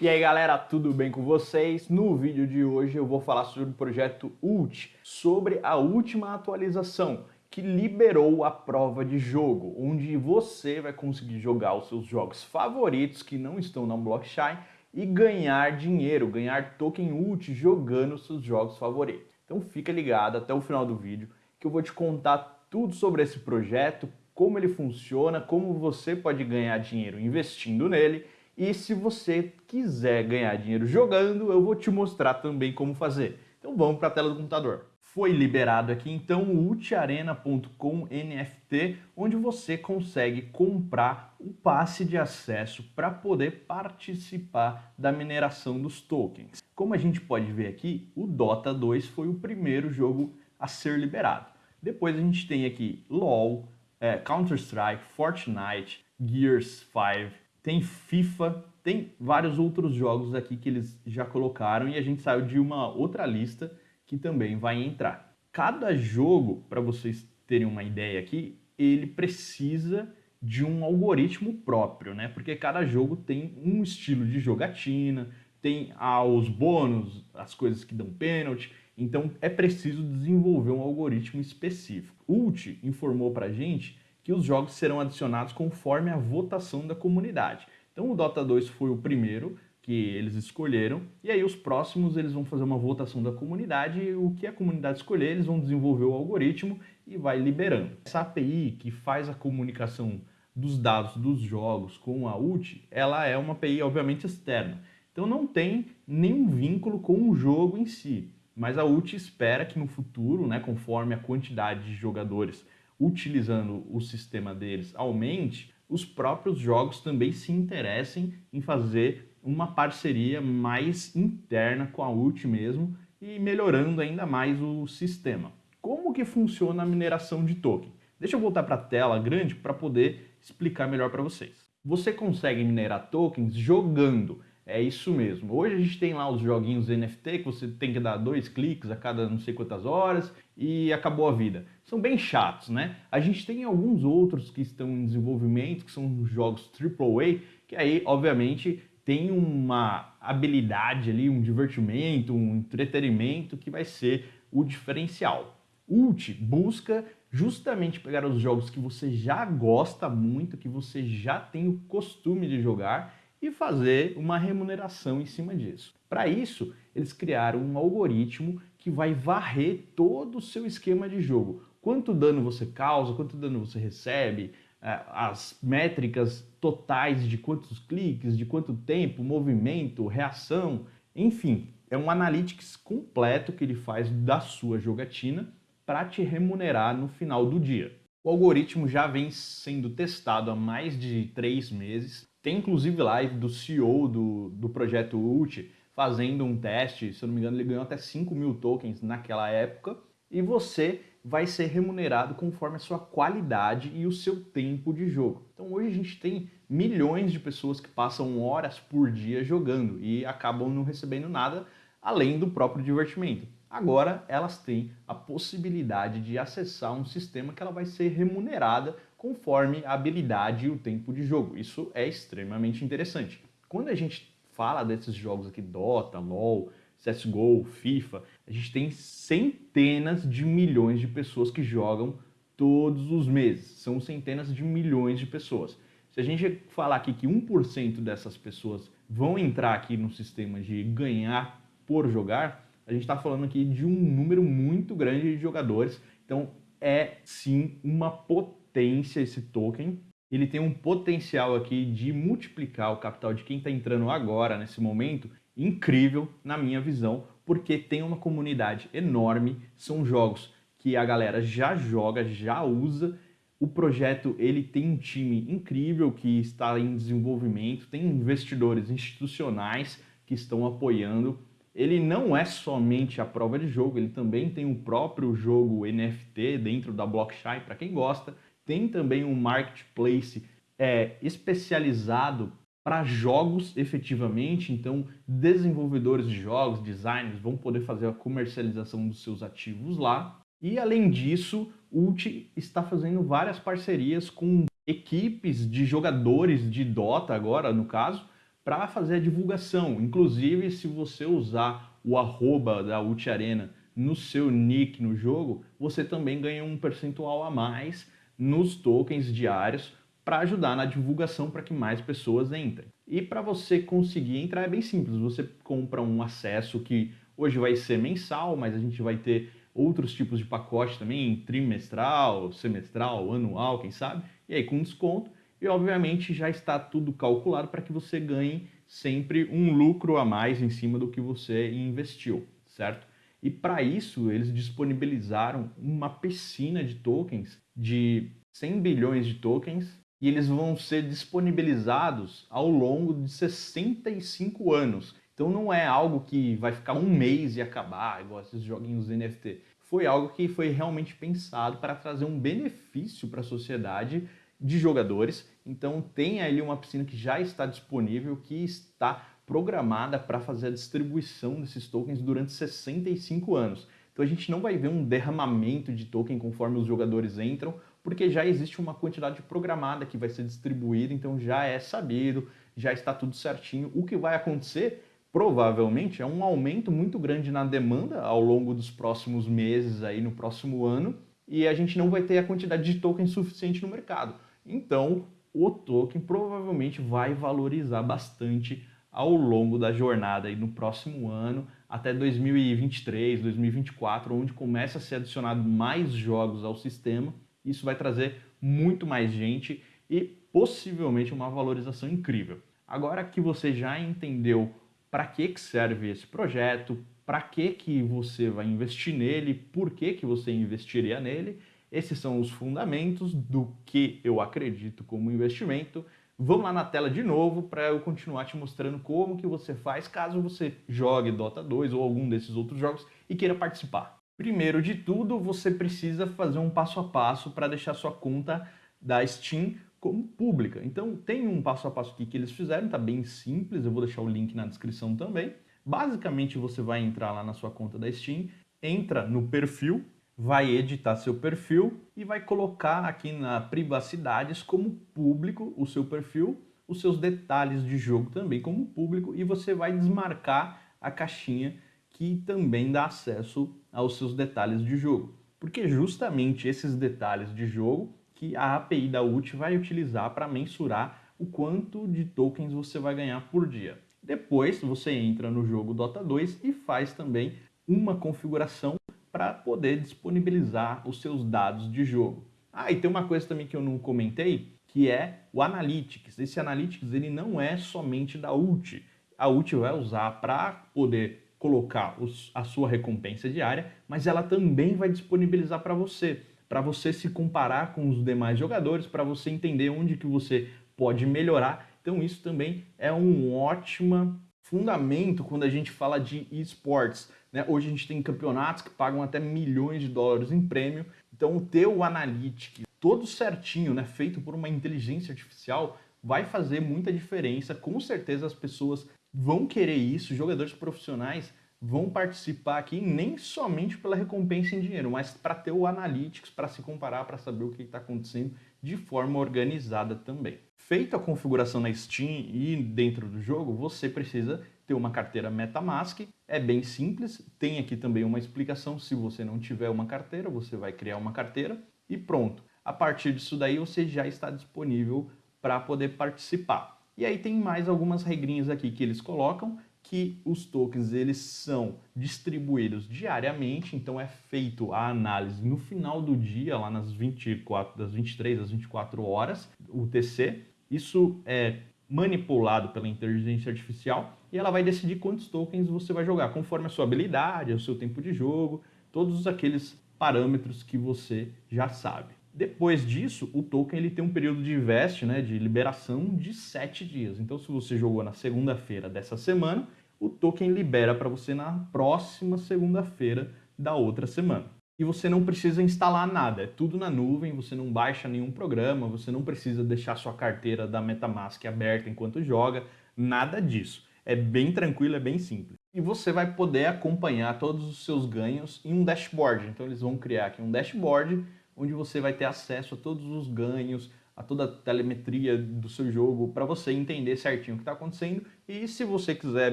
E aí galera, tudo bem com vocês? No vídeo de hoje eu vou falar sobre o projeto ULT, sobre a última atualização que liberou a prova de jogo, onde você vai conseguir jogar os seus jogos favoritos que não estão na blockchain e ganhar dinheiro, ganhar token ULT jogando seus jogos favoritos. Então fica ligado até o final do vídeo que eu vou te contar tudo sobre esse projeto, como ele funciona, como você pode ganhar dinheiro investindo nele e se você quiser ganhar dinheiro jogando, eu vou te mostrar também como fazer. Então vamos para a tela do computador. Foi liberado aqui então o ultiarena.com NFT, onde você consegue comprar o passe de acesso para poder participar da mineração dos tokens. Como a gente pode ver aqui, o Dota 2 foi o primeiro jogo a ser liberado. Depois a gente tem aqui LoL, é, Counter-Strike, Fortnite, Gears 5, tem FIFA, tem vários outros jogos aqui que eles já colocaram e a gente saiu de uma outra lista que também vai entrar. Cada jogo, para vocês terem uma ideia aqui, ele precisa de um algoritmo próprio, né? Porque cada jogo tem um estilo de jogatina, tem ah, os bônus, as coisas que dão pênalti, então é preciso desenvolver um algoritmo específico. Ult informou para gente que os jogos serão adicionados conforme a votação da comunidade. Então o Dota 2 foi o primeiro que eles escolheram, e aí os próximos eles vão fazer uma votação da comunidade, e o que a comunidade escolher, eles vão desenvolver o algoritmo e vai liberando. Essa API que faz a comunicação dos dados dos jogos com a UT, ela é uma API obviamente externa, então não tem nenhum vínculo com o jogo em si, mas a UT espera que no futuro, né, conforme a quantidade de jogadores utilizando o sistema deles aumente, os próprios jogos também se interessem em fazer uma parceria mais interna com a UT mesmo e melhorando ainda mais o sistema. Como que funciona a mineração de token? Deixa eu voltar para a tela grande para poder explicar melhor para vocês. Você consegue minerar tokens jogando. É isso mesmo. Hoje a gente tem lá os joguinhos NFT que você tem que dar dois cliques a cada não sei quantas horas e acabou a vida. São bem chatos, né? A gente tem alguns outros que estão em desenvolvimento, que são jogos AAA, que aí, obviamente, tem uma habilidade ali, um divertimento, um entretenimento que vai ser o diferencial. Ult busca justamente pegar os jogos que você já gosta muito, que você já tem o costume de jogar e fazer uma remuneração em cima disso. Para isso, eles criaram um algoritmo que vai varrer todo o seu esquema de jogo. Quanto dano você causa, quanto dano você recebe, é, as métricas totais de quantos cliques, de quanto tempo, movimento, reação, enfim, é um analytics completo que ele faz da sua jogatina para te remunerar no final do dia. O algoritmo já vem sendo testado há mais de três meses tem inclusive live do CEO do, do projeto ULT fazendo um teste, se eu não me engano ele ganhou até 5 mil tokens naquela época, e você vai ser remunerado conforme a sua qualidade e o seu tempo de jogo. Então hoje a gente tem milhões de pessoas que passam horas por dia jogando e acabam não recebendo nada além do próprio divertimento. Agora elas têm a possibilidade de acessar um sistema que ela vai ser remunerada conforme a habilidade e o tempo de jogo. Isso é extremamente interessante. Quando a gente fala desses jogos aqui, Dota, LoL, CSGO, FIFA, a gente tem centenas de milhões de pessoas que jogam todos os meses. São centenas de milhões de pessoas. Se a gente falar aqui que 1% dessas pessoas vão entrar aqui no sistema de ganhar por jogar, a gente está falando aqui de um número muito grande de jogadores. Então é sim uma potência esse token. Ele tem um potencial aqui de multiplicar o capital de quem está entrando agora, nesse momento, incrível na minha visão, porque tem uma comunidade enorme, são jogos que a galera já joga, já usa, o projeto ele tem um time incrível que está em desenvolvimento, tem investidores institucionais que estão apoiando. Ele não é somente a prova de jogo, ele também tem o próprio jogo NFT dentro da blockchain, para quem gosta. Tem também um marketplace é, especializado para jogos efetivamente, então desenvolvedores de jogos, designers vão poder fazer a comercialização dos seus ativos lá. E além disso, Ult está fazendo várias parcerias com equipes de jogadores de Dota agora, no caso, para fazer a divulgação. Inclusive, se você usar o arroba da Arena no seu nick no jogo, você também ganha um percentual a mais nos tokens diários para ajudar na divulgação para que mais pessoas entrem. E para você conseguir entrar é bem simples, você compra um acesso que hoje vai ser mensal, mas a gente vai ter outros tipos de pacote também, trimestral, semestral, anual, quem sabe, e aí com desconto, e obviamente já está tudo calculado para que você ganhe sempre um lucro a mais em cima do que você investiu, certo? E para isso eles disponibilizaram uma piscina de tokens de 100 bilhões de tokens e eles vão ser disponibilizados ao longo de 65 anos. Então não é algo que vai ficar um mês e acabar, igual esses joguinhos NFT. Foi algo que foi realmente pensado para trazer um benefício para a sociedade de jogadores. Então tem ali uma piscina que já está disponível, que está programada para fazer a distribuição desses tokens durante 65 anos. Então a gente não vai ver um derramamento de token conforme os jogadores entram, porque já existe uma quantidade programada que vai ser distribuída, então já é sabido, já está tudo certinho. O que vai acontecer, provavelmente, é um aumento muito grande na demanda ao longo dos próximos meses, aí no próximo ano, e a gente não vai ter a quantidade de token suficiente no mercado. Então, o token provavelmente vai valorizar bastante ao longo da jornada e no próximo ano, até 2023, 2024, onde começa a ser adicionado mais jogos ao sistema. Isso vai trazer muito mais gente e possivelmente uma valorização incrível. Agora que você já entendeu para que, que serve esse projeto, para que, que você vai investir nele, por que, que você investiria nele, esses são os fundamentos do que eu acredito como investimento Vamos lá na tela de novo para eu continuar te mostrando como que você faz caso você jogue Dota 2 ou algum desses outros jogos e queira participar. Primeiro de tudo, você precisa fazer um passo a passo para deixar sua conta da Steam como pública. Então tem um passo a passo aqui que eles fizeram, tá bem simples, eu vou deixar o link na descrição também. Basicamente você vai entrar lá na sua conta da Steam, entra no perfil, vai editar seu perfil e vai colocar aqui na privacidades como público o seu perfil, os seus detalhes de jogo também como público e você vai desmarcar a caixinha que também dá acesso aos seus detalhes de jogo. Porque justamente esses detalhes de jogo que a API da UT vai utilizar para mensurar o quanto de tokens você vai ganhar por dia. Depois você entra no jogo Dota 2 e faz também uma configuração para poder disponibilizar os seus dados de jogo. Ah, e tem uma coisa também que eu não comentei, que é o Analytics. Esse Analytics ele não é somente da UT. A UT vai usar para poder colocar os, a sua recompensa diária, mas ela também vai disponibilizar para você, para você se comparar com os demais jogadores, para você entender onde que você pode melhorar. Então isso também é um ótimo fundamento quando a gente fala de esportes. Né? Hoje a gente tem campeonatos que pagam até milhões de dólares em prêmio. Então, ter o Analytics todo certinho, né, feito por uma inteligência artificial, vai fazer muita diferença. Com certeza as pessoas vão querer isso, jogadores profissionais vão participar aqui nem somente pela recompensa em dinheiro, mas para ter o Analytics, para se comparar, para saber o que está acontecendo de forma organizada também. Feita a configuração na Steam e dentro do jogo, você precisa ter uma carteira MetaMask. É bem simples, tem aqui também uma explicação. Se você não tiver uma carteira, você vai criar uma carteira e pronto. A partir disso daí, você já está disponível para poder participar. E aí tem mais algumas regrinhas aqui que eles colocam, que os tokens eles são distribuídos diariamente, então é feito a análise no final do dia, lá nas 24, das 23 às 24 horas, UTC. Isso é manipulado pela inteligência artificial e ela vai decidir quantos tokens você vai jogar, conforme a sua habilidade, o seu tempo de jogo, todos aqueles parâmetros que você já sabe. Depois disso, o token ele tem um período de veste, né, de liberação de 7 dias. Então, se você jogou na segunda-feira dessa semana, o token libera para você na próxima segunda-feira da outra semana. E você não precisa instalar nada, é tudo na nuvem, você não baixa nenhum programa, você não precisa deixar sua carteira da MetaMask aberta enquanto joga, nada disso. É bem tranquilo, é bem simples. E você vai poder acompanhar todos os seus ganhos em um dashboard. Então eles vão criar aqui um dashboard onde você vai ter acesso a todos os ganhos, a toda a telemetria do seu jogo para você entender certinho o que está acontecendo e se você quiser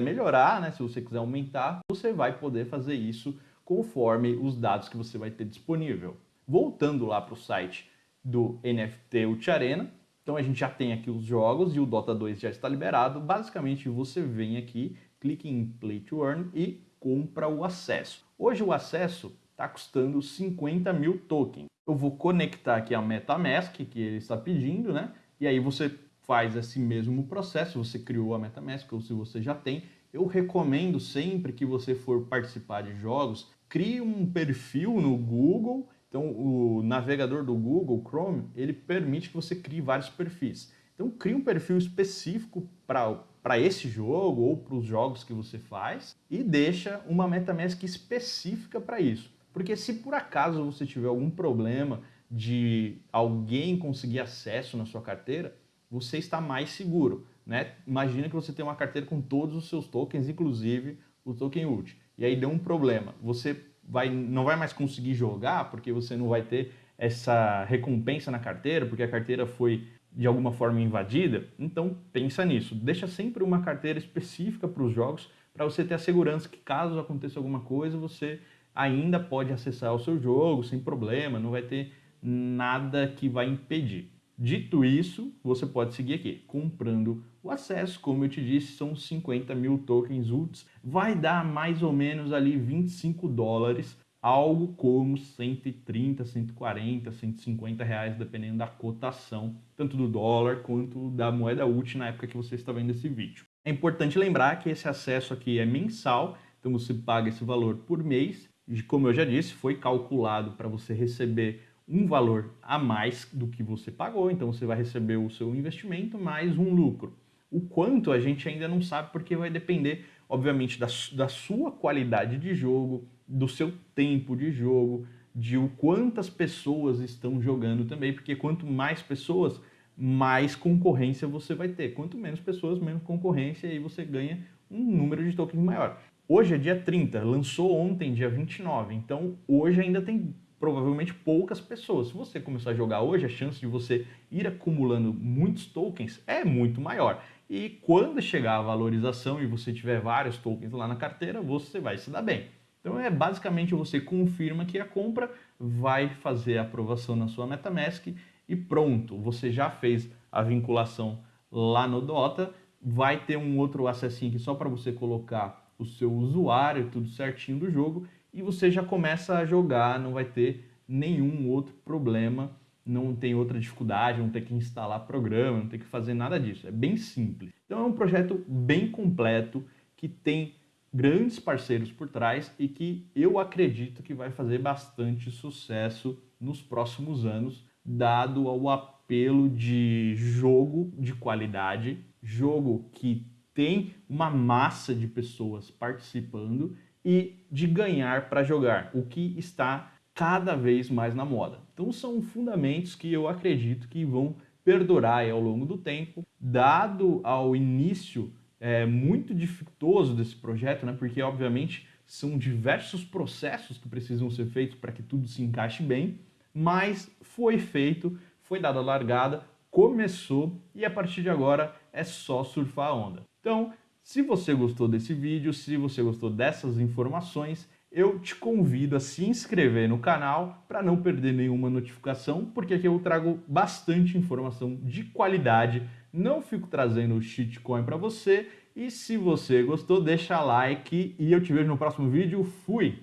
melhorar, né, se você quiser aumentar, você vai poder fazer isso conforme os dados que você vai ter disponível. Voltando lá para o site do NFT Ult Arena, então a gente já tem aqui os jogos e o Dota 2 já está liberado. Basicamente você vem aqui, clica em Play to Earn e compra o acesso. Hoje o acesso está custando 50 mil tokens. Eu vou conectar aqui a MetaMask que ele está pedindo, né? E aí você faz esse mesmo processo, você criou a MetaMask ou se você já tem. Eu recomendo sempre que você for participar de jogos, crie um perfil no Google. Então o navegador do Google Chrome, ele permite que você crie vários perfis. Então crie um perfil específico para esse jogo ou para os jogos que você faz e deixa uma MetaMask específica para isso. Porque se por acaso você tiver algum problema de alguém conseguir acesso na sua carteira, você está mais seguro. Né? Imagina que você tem uma carteira com todos os seus tokens, inclusive o token ULT. E aí deu um problema. Você vai, não vai mais conseguir jogar porque você não vai ter essa recompensa na carteira, porque a carteira foi de alguma forma invadida. Então pensa nisso. Deixa sempre uma carteira específica para os jogos para você ter a segurança que caso aconteça alguma coisa, você ainda pode acessar o seu jogo sem problema, não vai ter nada que vai impedir. Dito isso, você pode seguir aqui, comprando o acesso, como eu te disse, são 50 mil tokens UTS, vai dar mais ou menos ali 25 dólares, algo como 130, 140, 150 reais, dependendo da cotação, tanto do dólar quanto da moeda UT na época que você está vendo esse vídeo. É importante lembrar que esse acesso aqui é mensal, então você paga esse valor por mês como eu já disse, foi calculado para você receber um valor a mais do que você pagou, então você vai receber o seu investimento mais um lucro. O quanto a gente ainda não sabe porque vai depender, obviamente, da, da sua qualidade de jogo, do seu tempo de jogo, de o quantas pessoas estão jogando também, porque quanto mais pessoas, mais concorrência você vai ter. Quanto menos pessoas, menos concorrência, e você ganha um número de tokens maior. Hoje é dia 30, lançou ontem, dia 29, então hoje ainda tem provavelmente poucas pessoas. Se você começar a jogar hoje, a chance de você ir acumulando muitos tokens é muito maior. E quando chegar a valorização e você tiver vários tokens lá na carteira, você vai se dar bem. Então é basicamente você confirma que a compra vai fazer a aprovação na sua MetaMask e pronto, você já fez a vinculação lá no Dota, vai ter um outro acessinho aqui só para você colocar o seu usuário, tudo certinho do jogo, e você já começa a jogar, não vai ter nenhum outro problema, não tem outra dificuldade, não tem que instalar programa, não tem que fazer nada disso, é bem simples. Então é um projeto bem completo, que tem grandes parceiros por trás e que eu acredito que vai fazer bastante sucesso nos próximos anos, dado ao apelo de jogo de qualidade, jogo que tem uma massa de pessoas participando e de ganhar para jogar, o que está cada vez mais na moda. Então são fundamentos que eu acredito que vão perdurar ao longo do tempo, dado ao início é, muito dificultoso desse projeto, né? porque obviamente são diversos processos que precisam ser feitos para que tudo se encaixe bem, mas foi feito, foi dada a largada, começou e a partir de agora é só surfar a onda. Então, se você gostou desse vídeo, se você gostou dessas informações, eu te convido a se inscrever no canal para não perder nenhuma notificação, porque aqui eu trago bastante informação de qualidade, não fico trazendo shitcoin para você, e se você gostou, deixa like e eu te vejo no próximo vídeo. Fui!